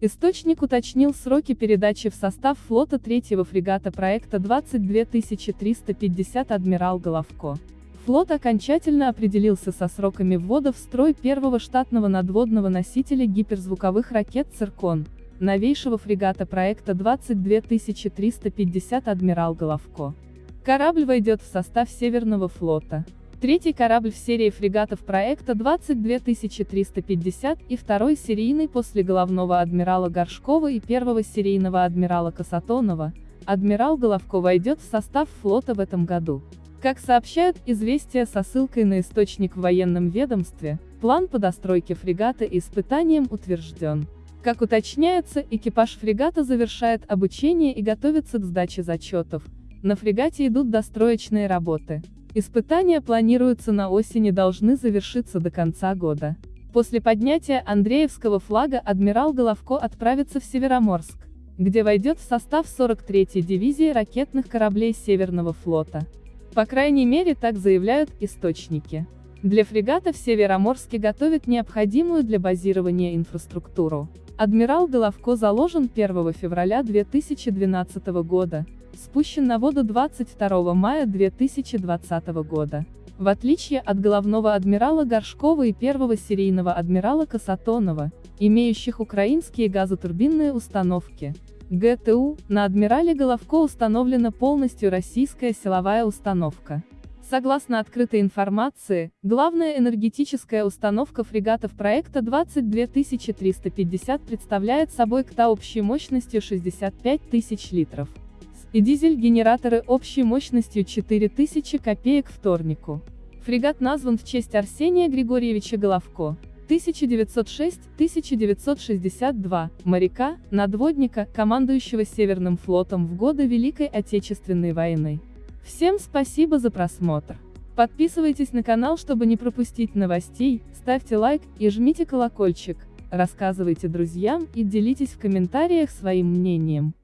Источник уточнил сроки передачи в состав флота третьего фрегата проекта 22350 «Адмирал Головко». Флот окончательно определился со сроками ввода в строй первого штатного надводного носителя гиперзвуковых ракет «Циркон», новейшего фрегата проекта 22350 «Адмирал Головко». Корабль войдет в состав Северного флота. Третий корабль в серии фрегатов проекта 22350 и второй серийный после головного адмирала Горшкова и первого серийного адмирала Касатонова, адмирал Головко войдет в состав флота в этом году. Как сообщают известия со ссылкой на источник в военном ведомстве, план по достройке фрегата и испытаниям утвержден. Как уточняется, экипаж фрегата завершает обучение и готовится к сдаче зачетов. На фрегате идут достроечные работы. Испытания планируются на осень и должны завершиться до конца года. После поднятия Андреевского флага адмирал Головко отправится в Североморск, где войдет в состав 43-й дивизии ракетных кораблей Северного флота. По крайней мере так заявляют источники. Для фрегата в Североморске готовят необходимую для базирования инфраструктуру. Адмирал Головко заложен 1 февраля 2012 года, спущен на воду 22 мая 2020 года. В отличие от головного адмирала Горшкова и первого серийного адмирала Касатонова, имеющих украинские газотурбинные установки, ГТУ, на адмирале Головко установлена полностью российская силовая установка. Согласно открытой информации, главная энергетическая установка фрегатов проекта 22350 представляет собой КТА общей мощностью 65 тысяч литров. И дизель-генераторы общей мощностью 4000 копеек вторнику. Фрегат назван в честь Арсения Григорьевича Головко. 1906-1962, моряка, надводника, командующего Северным флотом в годы Великой Отечественной войны. Всем спасибо за просмотр. Подписывайтесь на канал, чтобы не пропустить новостей, ставьте лайк и жмите колокольчик, рассказывайте друзьям и делитесь в комментариях своим мнением.